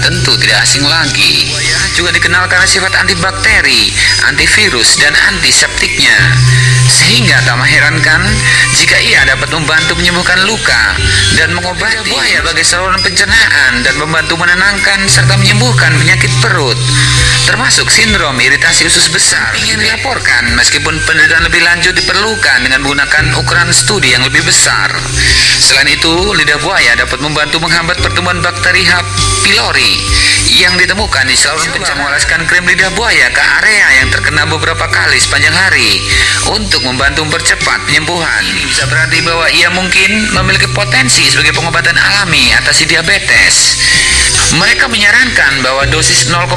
tentu tidak asing lagi. Juga dikenal karena sifat antibakteri, antivirus, dan antiseptiknya. Sehingga tak mengherankan jika ia dapat membantu menyembuhkan luka dan mengobati buaya bagi saluran pencernaan dan membantu menenangkan serta menyembuhkan penyakit perut termasuk sindrom iritasi usus besar ingin dilaporkan meskipun penelitian lebih lanjut diperlukan dengan menggunakan ukuran studi yang lebih besar selain itu lidah buaya dapat membantu menghambat pertumbuhan bakteri H. pylori yang ditemukan di saluran mengoleskan krim lidah buaya ke area yang terkena beberapa kali sepanjang hari untuk membantu mempercepat penyembuhan. Ini bisa berarti bahwa ia mungkin memiliki potensi sebagai pengobatan alami atasi diabetes mereka menyarankan bahwa dosis 0,04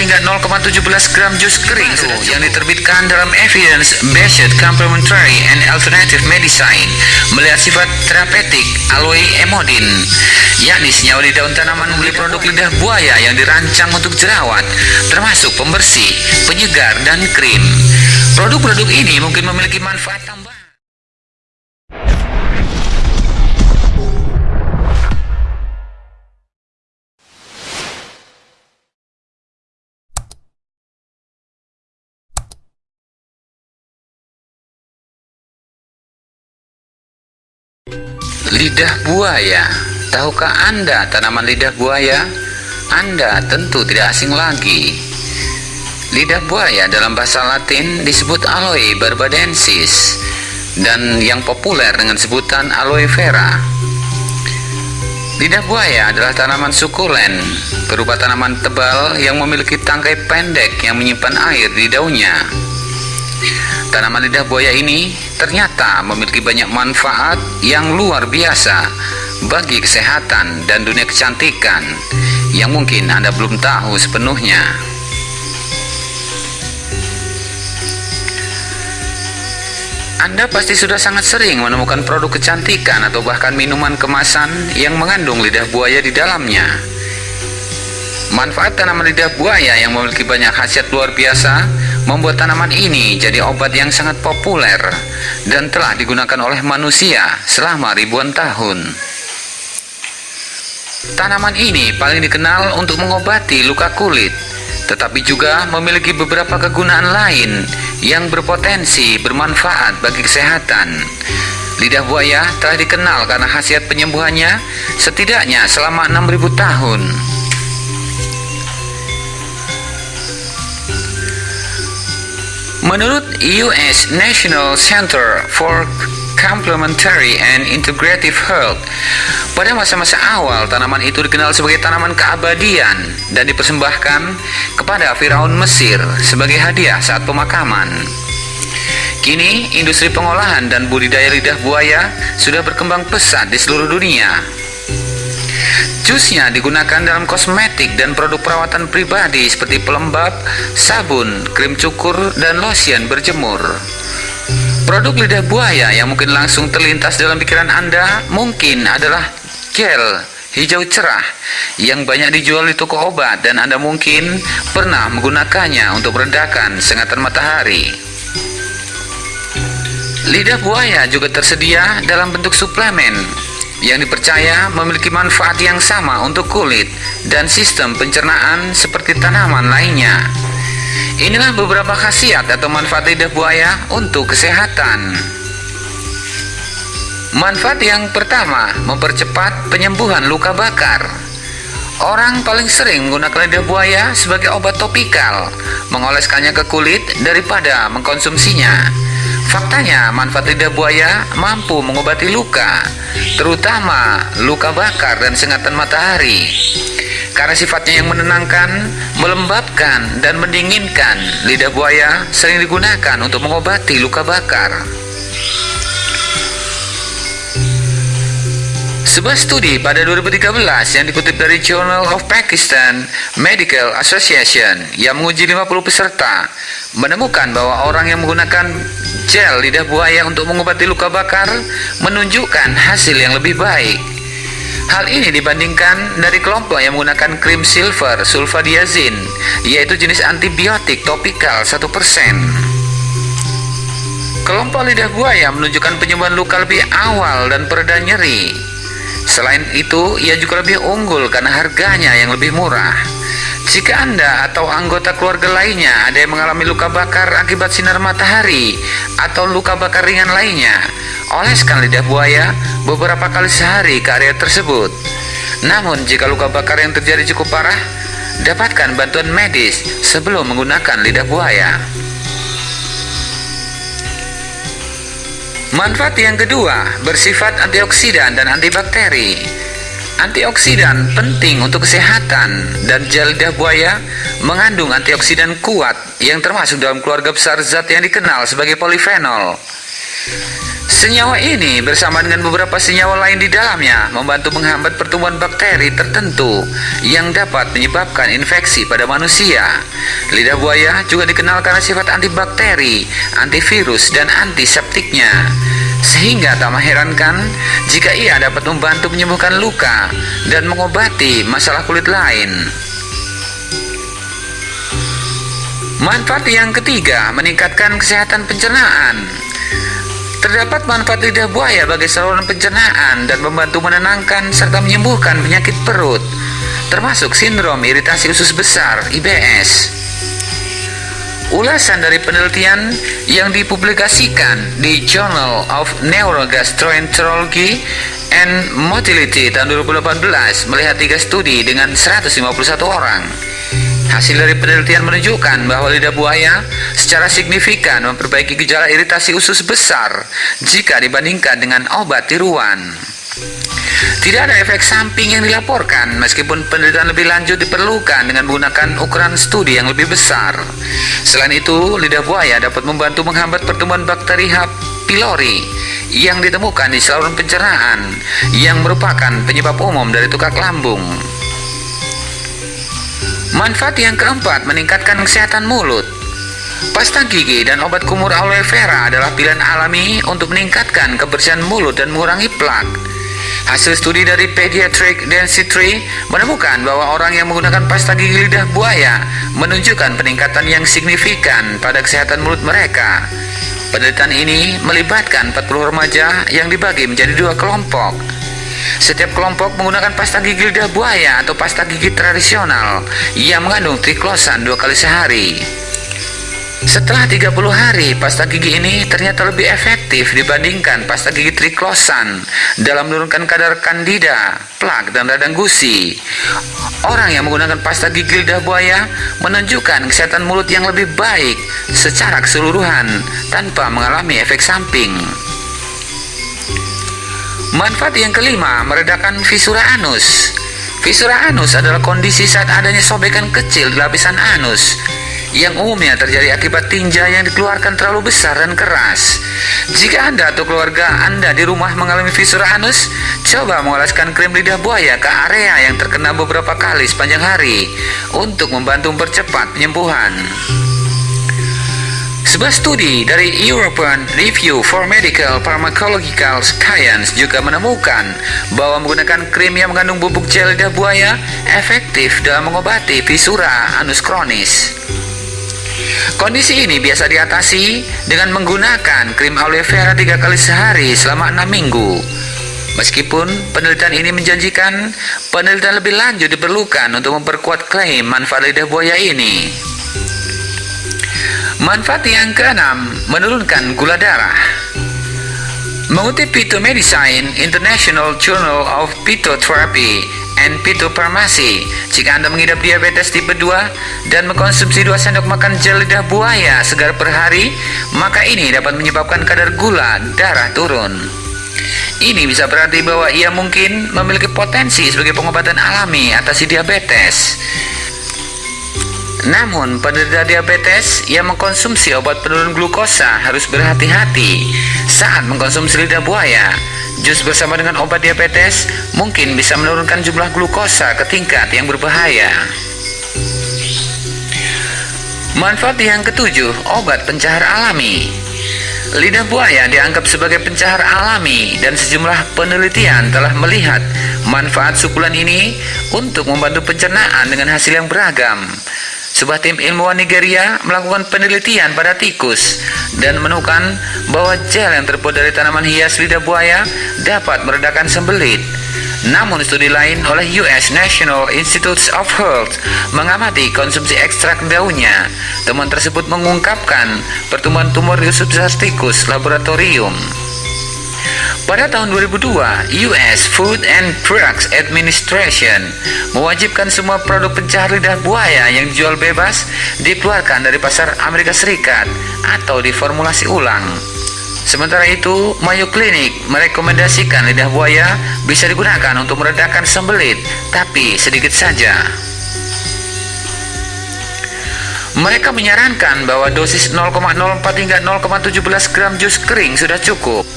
hingga 0,17 gram jus kering yang diterbitkan dalam Evidence-Based Complementary and Alternative Medicine melihat sifat terapeutik aloe emodin, yakni senyawa di daun tanaman membeli produk lidah buaya yang dirancang untuk jerawat, termasuk pembersih, penyegar, dan krim. Produk-produk ini mungkin memiliki manfaat tambahan. Lidah buaya. Tahukah Anda tanaman lidah buaya? Anda tentu tidak asing lagi. Lidah buaya dalam bahasa latin disebut aloe barbadensis Dan yang populer dengan sebutan aloe vera. Lidah buaya adalah tanaman sukulen Berupa tanaman tebal yang memiliki tangkai pendek yang menyimpan air di daunnya Tanaman lidah buaya ini ternyata memiliki banyak manfaat yang luar biasa bagi kesehatan dan dunia kecantikan yang mungkin Anda belum tahu sepenuhnya. Anda pasti sudah sangat sering menemukan produk kecantikan atau bahkan minuman kemasan yang mengandung lidah buaya di dalamnya. Manfaat tanaman lidah buaya yang memiliki banyak khasiat luar biasa membuat tanaman ini jadi obat yang sangat populer dan telah digunakan oleh manusia selama ribuan tahun. Tanaman ini paling dikenal untuk mengobati luka kulit, tetapi juga memiliki beberapa kegunaan lain yang berpotensi bermanfaat bagi kesehatan. Lidah buaya telah dikenal karena khasiat penyembuhannya setidaknya selama 6000 tahun. Menurut US National Center for Complementary and Integrative Health, pada masa-masa awal tanaman itu dikenal sebagai tanaman keabadian dan dipersembahkan kepada Firaun Mesir sebagai hadiah saat pemakaman. Kini, industri pengolahan dan budidaya lidah buaya sudah berkembang pesat di seluruh dunia Jusnya digunakan dalam kosmetik dan produk perawatan pribadi seperti pelembab, sabun, krim cukur, dan lotion berjemur. Produk lidah buaya yang mungkin langsung terlintas dalam pikiran Anda mungkin adalah gel hijau cerah yang banyak dijual di toko obat dan Anda mungkin pernah menggunakannya untuk meredakan sengatan matahari. Lidah buaya juga tersedia dalam bentuk suplemen yang dipercaya memiliki manfaat yang sama untuk kulit dan sistem pencernaan seperti tanaman lainnya. Inilah beberapa khasiat atau manfaat lidah buaya untuk kesehatan. Manfaat yang pertama, mempercepat penyembuhan luka bakar. Orang paling sering menggunakan lidah buaya sebagai obat topikal, mengoleskannya ke kulit daripada mengkonsumsinya. Faktanya, manfaat lidah buaya mampu mengobati luka, terutama luka bakar dan sengatan matahari. Karena sifatnya yang menenangkan, melembabkan, dan mendinginkan, lidah buaya sering digunakan untuk mengobati luka bakar. Sebuah studi pada 2013 yang dikutip dari Journal of Pakistan Medical Association yang menguji 50 peserta menemukan bahwa orang yang menggunakan gel lidah buaya untuk mengobati luka bakar menunjukkan hasil yang lebih baik. Hal ini dibandingkan dari kelompok yang menggunakan krim silver sulfadiazin, yaitu jenis antibiotik topikal 1%. Kelompok lidah buaya menunjukkan penyembuhan luka lebih awal dan pereda nyeri Selain itu, ia juga lebih unggul karena harganya yang lebih murah. Jika Anda atau anggota keluarga lainnya ada yang mengalami luka bakar akibat sinar matahari atau luka bakar ringan lainnya, oleskan lidah buaya beberapa kali sehari ke area tersebut. Namun, jika luka bakar yang terjadi cukup parah, dapatkan bantuan medis sebelum menggunakan lidah buaya. Manfaat yang kedua bersifat antioksidan dan antibakteri. Antioksidan penting untuk kesehatan dan lidah buaya mengandung antioksidan kuat yang termasuk dalam keluarga besar zat yang dikenal sebagai polifenol. Senyawa ini bersama dengan beberapa senyawa lain di dalamnya membantu menghambat pertumbuhan bakteri tertentu yang dapat menyebabkan infeksi pada manusia. Lidah buaya juga dikenal karena sifat antibakteri, antivirus, dan antiseptiknya. Sehingga tak mengherankan jika ia dapat membantu menyembuhkan luka dan mengobati masalah kulit lain. Manfaat yang ketiga, meningkatkan kesehatan pencernaan. Terdapat manfaat lidah buaya bagi saluran pencernaan dan membantu menenangkan serta menyembuhkan penyakit perut, termasuk sindrom iritasi usus besar (IBS). Ulasan dari penelitian yang dipublikasikan di Journal of Neurogastroenterology and Motility tahun 2018 melihat tiga studi dengan 151 orang. Hasil dari penelitian menunjukkan bahwa lidah buaya secara signifikan memperbaiki gejala iritasi usus besar jika dibandingkan dengan obat tiruan. Tidak ada efek samping yang dilaporkan meskipun penelitian lebih lanjut diperlukan dengan menggunakan ukuran studi yang lebih besar. Selain itu, lidah buaya dapat membantu menghambat pertumbuhan bakteri H. pylori yang ditemukan di saluran pencernaan yang merupakan penyebab umum dari tukak lambung. Manfaat yang keempat meningkatkan kesehatan mulut. Pasta gigi dan obat kumur aloe vera adalah pilihan alami untuk meningkatkan kebersihan mulut dan mengurangi plak. Hasil studi dari Pediatric Dentistry menemukan bahwa orang yang menggunakan pasta gigi lidah buaya menunjukkan peningkatan yang signifikan pada kesehatan mulut mereka. Penelitian ini melibatkan 40 remaja yang dibagi menjadi dua kelompok. Setiap kelompok menggunakan pasta gigi lidah buaya atau pasta gigi tradisional yang mengandung triklosan dua kali sehari. Setelah 30 hari, pasta gigi ini ternyata lebih efektif dibandingkan pasta gigi triklosan dalam menurunkan kadar kandida, plak, dan radang gusi. Orang yang menggunakan pasta gigi lidah buaya menunjukkan kesehatan mulut yang lebih baik secara keseluruhan tanpa mengalami efek samping. Manfaat yang kelima, meredakan fisura anus. Fisura anus adalah kondisi saat adanya sobekan kecil di lapisan anus yang umumnya terjadi akibat tinja yang dikeluarkan terlalu besar dan keras. Jika Anda atau keluarga Anda di rumah mengalami fisura anus, coba mengoleskan krim lidah buaya ke area yang terkena beberapa kali sepanjang hari untuk membantu mempercepat penyembuhan. Sebuah studi dari European Review for Medical Pharmacological Science juga menemukan bahwa menggunakan krim yang mengandung bubuk gel lidah buaya efektif dalam mengobati fisura anus kronis. Kondisi ini biasa diatasi dengan menggunakan krim aloe vera tiga kali sehari selama enam minggu. Meskipun penelitian ini menjanjikan, penelitian lebih lanjut diperlukan untuk memperkuat klaim manfaat lidah buaya ini. Manfaat yang keenam, menurunkan gula darah. Mengutip Medicine International Journal of Phytotherapy and Phytopharmacy, jika Anda mengidap diabetes tipe 2 dan mengkonsumsi 2 sendok makan gel lidah buaya segar per hari, maka ini dapat menyebabkan kadar gula darah turun. Ini bisa berarti bahwa ia mungkin memiliki potensi sebagai pengobatan alami atasi diabetes. Namun, penderita diabetes yang mengkonsumsi obat penurun glukosa harus berhati-hati saat mengkonsumsi lidah buaya. Jus bersama dengan obat diabetes mungkin bisa menurunkan jumlah glukosa ke tingkat yang berbahaya. Manfaat yang ketujuh, obat pencahar alami. Lidah buaya dianggap sebagai pencahar alami dan sejumlah penelitian telah melihat manfaat sukulan ini untuk membantu pencernaan dengan hasil yang beragam. Sebuah tim ilmuwan Nigeria melakukan penelitian pada tikus dan menemukan bahwa gel yang terbuat dari tanaman hias lidah buaya dapat meredakan sembelit. Namun studi lain oleh US National Institutes of Health mengamati konsumsi ekstrak daunnya. Temuan tersebut mengungkapkan pertumbuhan tumor di substrat tikus laboratorium. Pada tahun 2002, US Food and Drugs Administration mewajibkan semua produk pencahar lidah buaya yang dijual bebas dikeluarkan dari pasar Amerika Serikat atau diformulasi ulang. Sementara itu, Mayo Clinic merekomendasikan lidah buaya bisa digunakan untuk meredakan sembelit, tapi sedikit saja. Mereka menyarankan bahwa dosis 0,04 hingga 0,17 gram jus kering sudah cukup.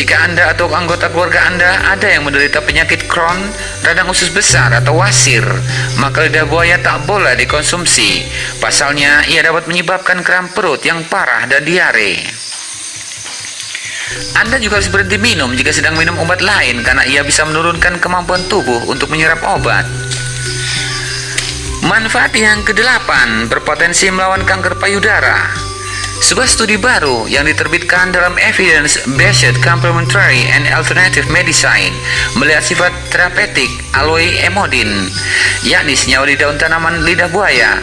Jika Anda atau anggota keluarga Anda ada yang menderita penyakit Crohn, radang usus besar atau wasir, maka lidah buaya tak boleh dikonsumsi. Pasalnya, ia dapat menyebabkan kram perut yang parah dan diare. Anda juga harus berhenti minum jika sedang minum obat lain karena ia bisa menurunkan kemampuan tubuh untuk menyerap obat. Manfaat yang kedelapan berpotensi melawan kanker payudara. Sebuah studi baru yang diterbitkan dalam Evidence-Based Complementary and Alternative Medicine melihat sifat terapeutik aloe emodin, yakni senyawa di daun tanaman lidah buaya.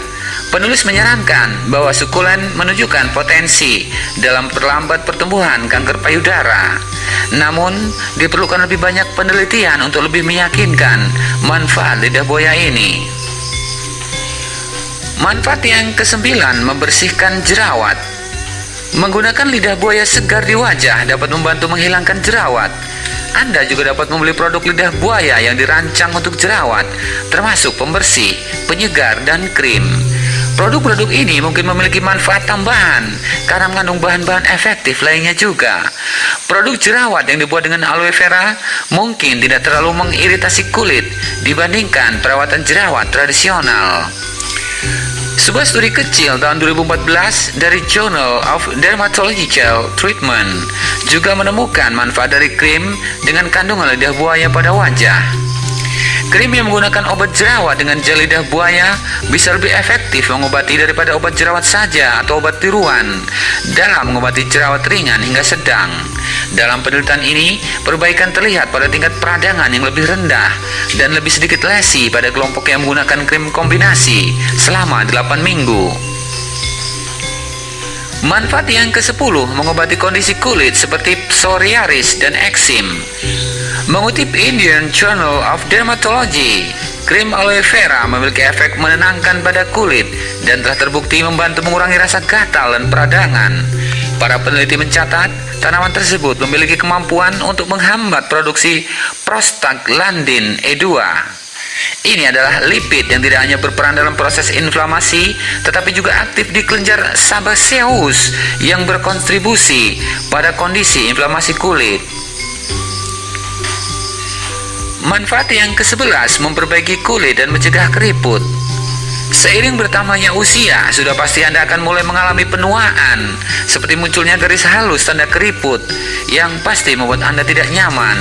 Penulis menyarankan bahwa sukulen menunjukkan potensi dalam perlambat pertumbuhan kanker payudara. Namun, diperlukan lebih banyak penelitian untuk lebih meyakinkan manfaat lidah buaya ini. Manfaat yang kesembilan membersihkan jerawat. Menggunakan lidah buaya segar di wajah dapat membantu menghilangkan jerawat. Anda juga dapat membeli produk lidah buaya yang dirancang untuk jerawat, termasuk pembersih, penyegar, dan krim. Produk-produk ini mungkin memiliki manfaat tambahan karena mengandung bahan-bahan efektif lainnya juga. Produk jerawat yang dibuat dengan aloe vera mungkin tidak terlalu mengiritasi kulit dibandingkan perawatan jerawat tradisional. Sebuah studi kecil tahun 2014 dari Journal of Dermatological Treatment juga menemukan manfaat dari krim dengan kandungan lidah buaya pada wajah. Krim yang menggunakan obat jerawat dengan gel lidah buaya bisa lebih efektif mengobati daripada obat jerawat saja atau obat tiruan dalam mengobati jerawat ringan hingga sedang. Dalam penelitian ini, perbaikan terlihat pada tingkat peradangan yang lebih rendah dan lebih sedikit lesi pada kelompok yang menggunakan krim kombinasi selama 8 minggu. Manfaat yang ke-10 mengobati kondisi kulit seperti psoriasis dan eksim. Mengutip Indian Journal of Dermatology, krim aloe vera memiliki efek menenangkan pada kulit dan telah terbukti membantu mengurangi rasa gatal dan peradangan. Para peneliti mencatat, tanaman tersebut memiliki kemampuan untuk menghambat produksi prostaglandin E2. Ini adalah lipid yang tidak hanya berperan dalam proses inflamasi, tetapi juga aktif di kelenjar sebaceous yang berkontribusi pada kondisi inflamasi kulit. Manfaat yang ke-11 memperbaiki kulit dan mencegah keriput. Seiring bertambahnya usia, sudah pasti Anda akan mulai mengalami penuaan, seperti munculnya garis halus tanda keriput, yang pasti membuat Anda tidak nyaman.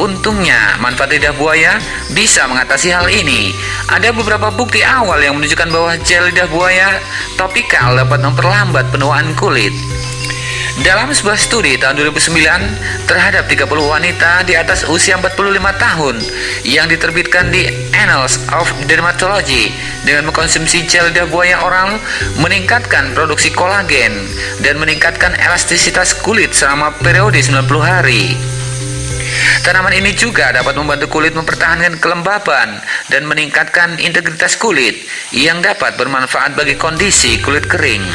Untungnya, manfaat lidah buaya bisa mengatasi hal ini. Ada beberapa bukti awal yang menunjukkan bahwa gel lidah buaya topikal dapat memperlambat penuaan kulit. Dalam sebuah studi tahun 2009 terhadap 30 wanita di atas usia 45 tahun yang diterbitkan di Annals of Dermatology dengan mengkonsumsi gel lidah buaya oral meningkatkan produksi kolagen dan meningkatkan elastisitas kulit selama periode 90 hari. Tanaman ini juga dapat membantu kulit mempertahankan kelembaban dan meningkatkan integritas kulit yang dapat bermanfaat bagi kondisi kulit kering.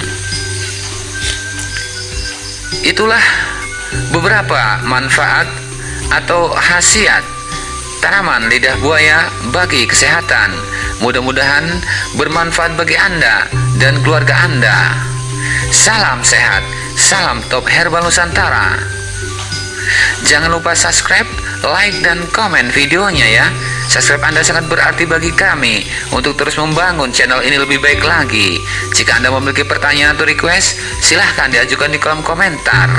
Itulah beberapa manfaat atau khasiat tanaman lidah buaya bagi kesehatan. Mudah-mudahan bermanfaat bagi Anda dan keluarga Anda. Salam sehat, salam top herbal Nusantara. Jangan lupa subscribe, like, dan komen videonya ya. Subscribe Anda sangat berarti bagi kami untuk terus membangun channel ini lebih baik lagi. Jika Anda memiliki pertanyaan atau request, silahkan diajukan di kolom komentar.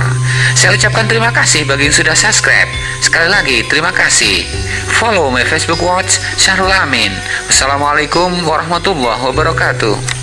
Saya ucapkan terima kasih bagi yang sudah subscribe. Sekali lagi, terima kasih. Follow my Facebook Watch, Syahrul Amin. Wassalamualaikum warahmatullahi wabarakatuh.